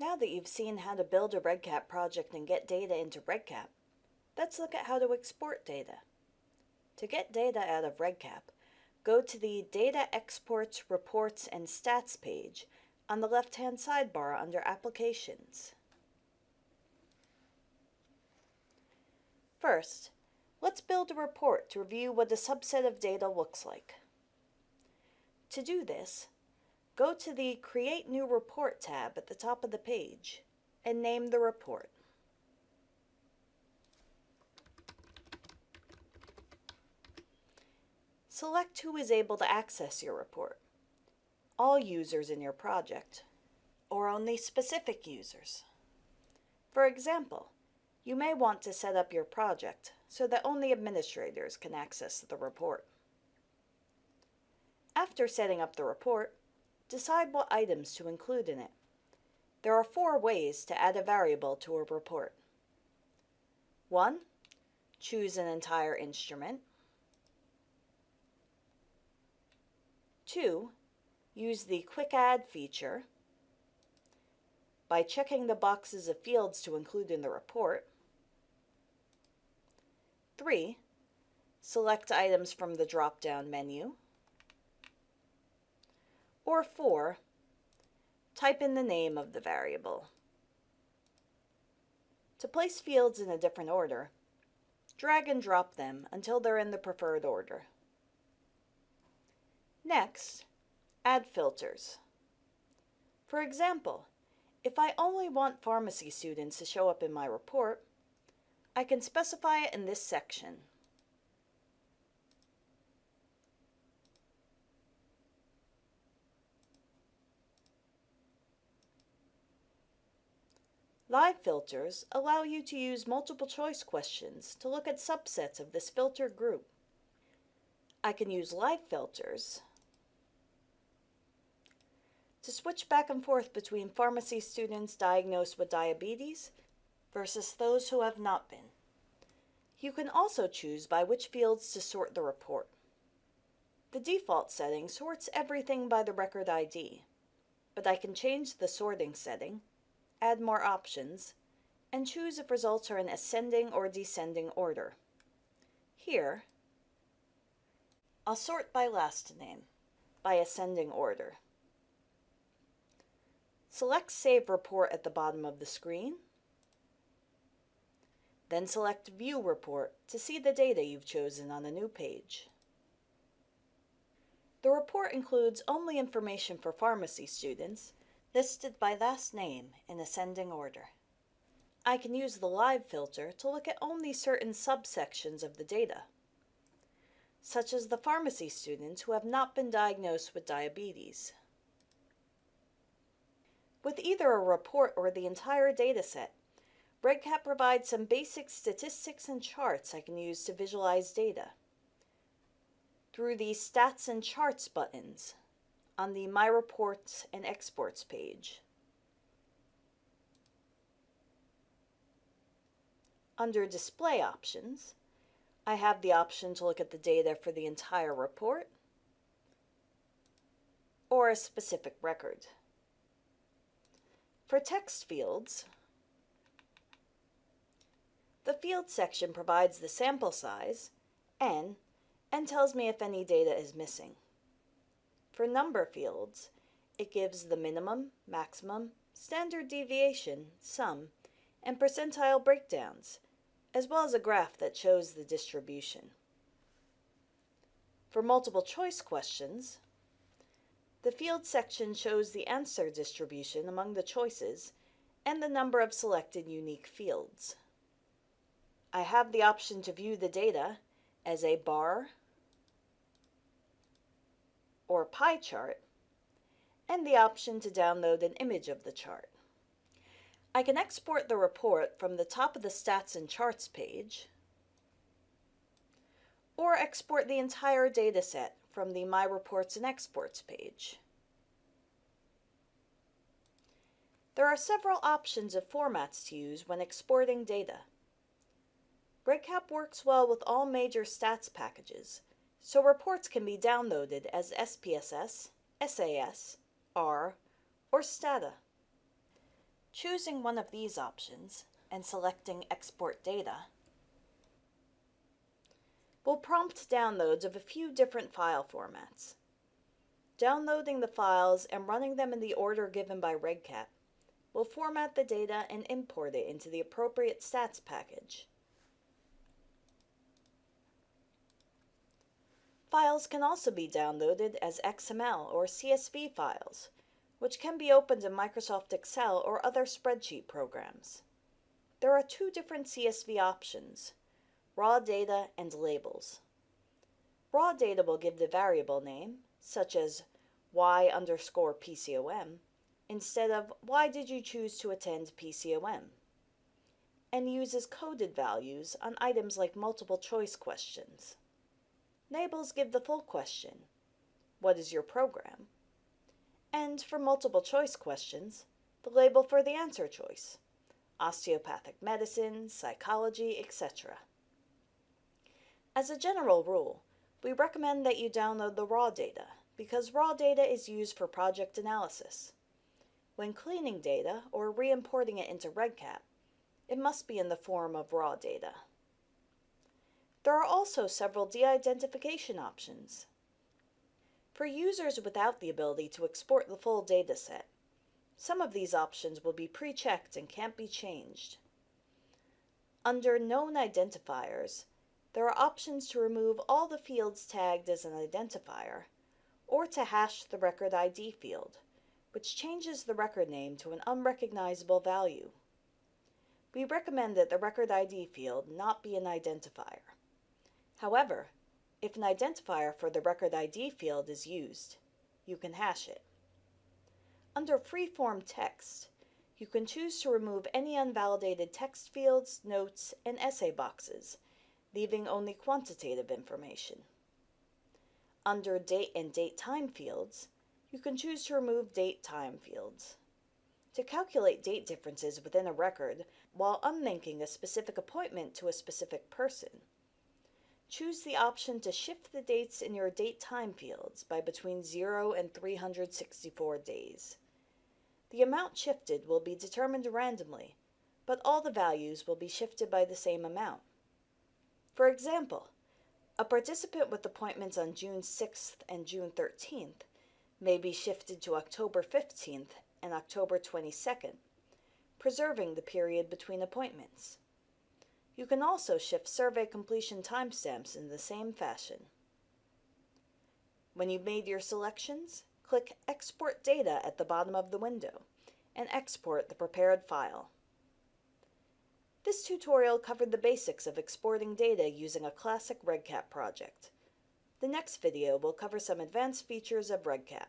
Now that you've seen how to build a REDCap project and get data into REDCap, let's look at how to export data. To get data out of REDCap, go to the Data Exports, Reports, and Stats page on the left-hand sidebar under Applications. First, let's build a report to review what a subset of data looks like. To do this, go to the Create New Report tab at the top of the page and name the report. Select who is able to access your report, all users in your project, or only specific users. For example, you may want to set up your project so that only administrators can access the report. After setting up the report, decide what items to include in it. There are four ways to add a variable to a report. 1. Choose an entire instrument. 2. Use the Quick Add feature by checking the boxes of fields to include in the report. 3. Select items from the drop-down menu. Or 4. Type in the name of the variable. To place fields in a different order, drag and drop them until they're in the preferred order. Next, add filters. For example, if I only want pharmacy students to show up in my report, I can specify it in this section. Live filters allow you to use multiple choice questions to look at subsets of this filter group. I can use live filters to switch back and forth between pharmacy students diagnosed with diabetes versus those who have not been. You can also choose by which fields to sort the report. The default setting sorts everything by the record ID, but I can change the sorting setting, add more options, and choose if results are in ascending or descending order. Here, I'll sort by last name, by ascending order. Select Save Report at the bottom of the screen, then select View Report to see the data you've chosen on a new page. The report includes only information for pharmacy students, listed by last name in ascending order. I can use the Live filter to look at only certain subsections of the data, such as the pharmacy students who have not been diagnosed with diabetes. With either a report or the entire dataset, REDCap provides some basic statistics and charts I can use to visualize data. Through the Stats and Charts buttons on the My Reports and Exports page. Under Display Options, I have the option to look at the data for the entire report or a specific record. For text fields, the field section provides the sample size, n, and tells me if any data is missing. For number fields, it gives the minimum, maximum, standard deviation, sum, and percentile breakdowns, as well as a graph that shows the distribution. For multiple choice questions, the field section shows the answer distribution among the choices and the number of selected unique fields. I have the option to view the data as a bar or pie chart and the option to download an image of the chart. I can export the report from the top of the Stats and Charts page or export the entire dataset from the My Reports and Exports page. There are several options of formats to use when exporting data. REDCap works well with all major stats packages, so reports can be downloaded as SPSS, SAS, R, or STATA. Choosing one of these options and selecting Export Data will prompt downloads of a few different file formats. Downloading the files and running them in the order given by REDCap will format the data and import it into the appropriate stats package. Files can also be downloaded as XML or CSV files, which can be opened in Microsoft Excel or other spreadsheet programs. There are two different CSV options, raw data and labels. Raw data will give the variable name, such as y underscore PCOM, instead of why did you choose to attend PCOM, and uses coded values on items like multiple choice questions. Labels give the full question, what is your program? And for multiple choice questions, the label for the answer choice, osteopathic medicine, psychology, etc. As a general rule, we recommend that you download the raw data because raw data is used for project analysis. When cleaning data or re-importing it into REDCap, it must be in the form of raw data. There are also several de-identification options. For users without the ability to export the full dataset, some of these options will be pre-checked and can't be changed. Under Known Identifiers, there are options to remove all the fields tagged as an identifier, or to hash the record ID field, which changes the record name to an unrecognizable value. We recommend that the record ID field not be an identifier. However, if an identifier for the record ID field is used, you can hash it. Under Freeform Text, you can choose to remove any unvalidated text fields, notes, and essay boxes, leaving only quantitative information. Under Date and Date Time fields, you can choose to remove date time fields. To calculate date differences within a record while unlinking a specific appointment to a specific person, choose the option to shift the dates in your date time fields by between 0 and 364 days. The amount shifted will be determined randomly, but all the values will be shifted by the same amount. For example, a participant with appointments on June 6th and June 13th may be shifted to October 15th and October 22nd, preserving the period between appointments. You can also shift survey completion timestamps in the same fashion. When you've made your selections, click Export Data at the bottom of the window and export the prepared file. This tutorial covered the basics of exporting data using a classic REDCap project. The next video will cover some advanced features of REDCap.